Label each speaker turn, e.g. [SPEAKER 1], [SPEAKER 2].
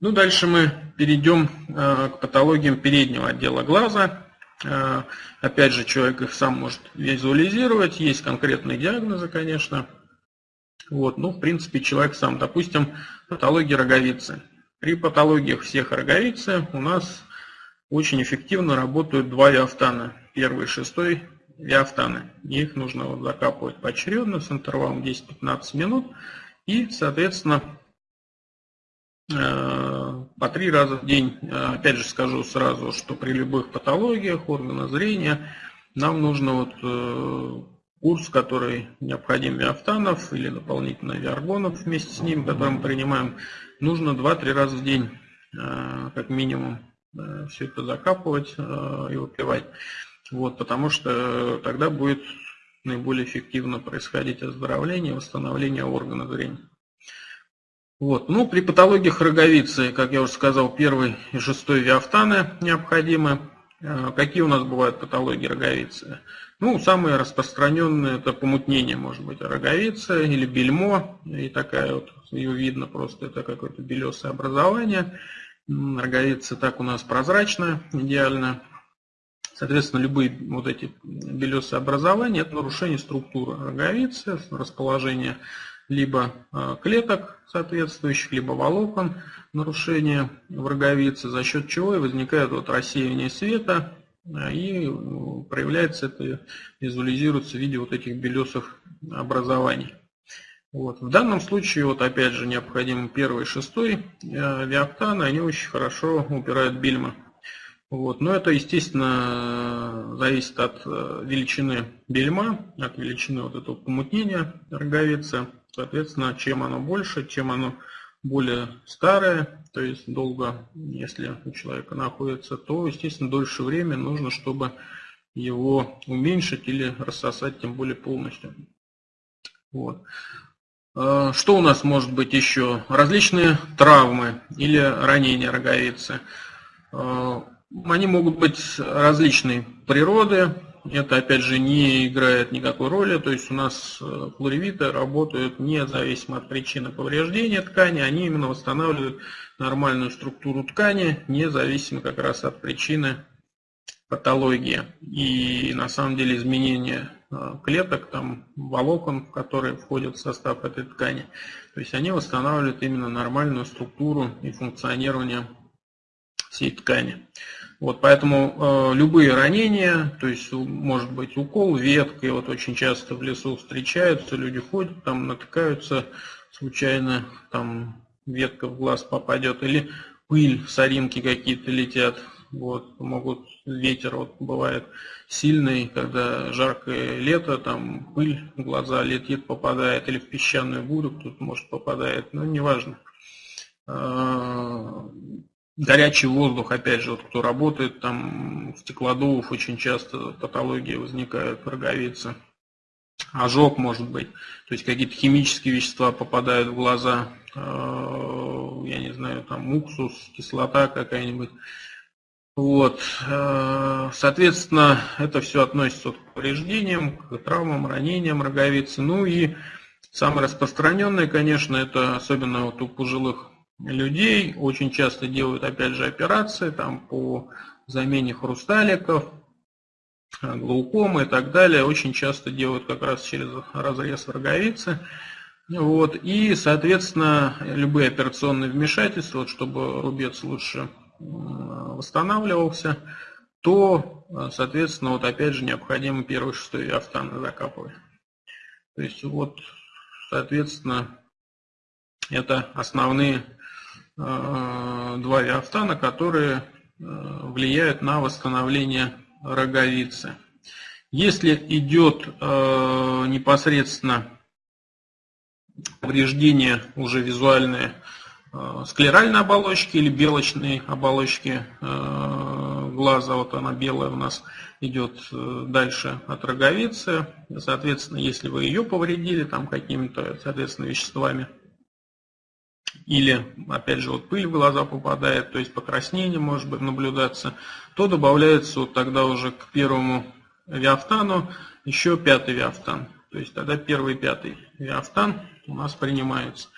[SPEAKER 1] Ну, дальше мы перейдем э, к патологиям переднего отдела глаза. Э, опять же, человек их сам может визуализировать, есть конкретные диагнозы, конечно. Вот, ну, в принципе, человек сам, допустим, патология роговицы. При патологиях всех роговицы у нас очень эффективно работают два виафтана. Первый и шестой виафтаны. Их нужно вот закапывать поочередно с интервалом 10-15 минут. И, соответственно, по три раза в день. Опять же скажу сразу, что при любых патологиях органа зрения нам нужно вот э, курс, который необходим виафтанов или дополнительно виаргонов вместе с ним, который мы принимаем, нужно 2-3 раза в день, э, как минимум, э, все это закапывать э, и выпивать. Вот, потому что тогда будет наиболее эффективно происходить оздоровление восстановление органа зрения. Вот. Ну, при патологиях роговицы, как я уже сказал, первый и шестой виафтаны необходимы. Какие у нас бывают патологии роговицы? Ну, самые распространенные это помутнение, может быть, роговица или бельмо. И такая вот, ее видно просто, это какое-то белесое образование. Роговица так у нас прозрачная, идеально. Соответственно, любые вот эти белесые образования – это нарушение структуры роговицы, расположение либо а, клеток соответствующих, либо волокон, нарушение в роговице, за счет чего и возникает вот рассеивание света, и проявляется это, визуализируется в виде вот этих белесых образований. Вот. В данном случае, вот опять же, необходим первый и шестой э, виоптаны, они очень хорошо упирают бельма. Вот. Но это, естественно, зависит от э, величины бельма, от величины вот этого помутнения роговицы. Соответственно, чем оно больше, чем оно более старое, то есть долго, если у человека находится, то, естественно, дольше времени нужно, чтобы его уменьшить или рассосать, тем более полностью. Вот. А, что у нас может быть еще? Различные травмы или ранения роговицы. Они могут быть различной природы, это опять же не играет никакой роли, то есть у нас э, флоревиты работают независимо от причины повреждения ткани, они именно восстанавливают нормальную структуру ткани, независимо как раз от причины патологии. И на самом деле изменение э, клеток, там, волокон, которые входят в состав этой ткани, то есть они восстанавливают именно нормальную структуру и функционирование всей ткани. Вот, поэтому э, любые ранения, то есть может быть укол веткой, вот очень часто в лесу встречаются, люди ходят, там натыкаются случайно, там ветка в глаз попадет, или пыль, соринки какие-то летят, вот, могут, ветер вот бывает сильный, когда жаркое лето, там пыль в глаза летит, попадает, или в песчаную бурю тут может попадает, но неважно. Горячий воздух, опять же, вот кто работает там в стеклодувах, очень часто патологии возникают, роговицы. Ожог может быть, то есть какие-то химические вещества попадают в глаза, э, я не знаю, там уксус, кислота какая-нибудь. Вот, э, соответственно, это все относится к повреждениям, к травмам, ранениям роговицы. Ну и самое распространенное, конечно, это особенно вот у пожилых людей. Очень часто делают, опять же, операции там, по замене хрусталиков, глаукомы и так далее. Очень часто делают как раз через разрез роговицы. Вот. И, соответственно, любые операционные вмешательства, вот, чтобы рубец лучше восстанавливался, то, соответственно, вот опять же необходимо первый шестой автан закапывать. То есть вот, соответственно, это основные Э, два виафтана, которые э, влияют на восстановление роговицы. Если идет э, непосредственно повреждение уже визуальное склеральной оболочки или белочной оболочки глаза, вот она белая у нас идет дальше от роговицы, соответственно, если вы ее повредили там какими-то, соответственно, веществами, или, опять же, вот пыль в глаза попадает, то есть покраснение может быть наблюдаться, то добавляется вот тогда уже к первому виафтану еще пятый виафтан. То есть тогда первый и пятый виафтан у нас принимаются.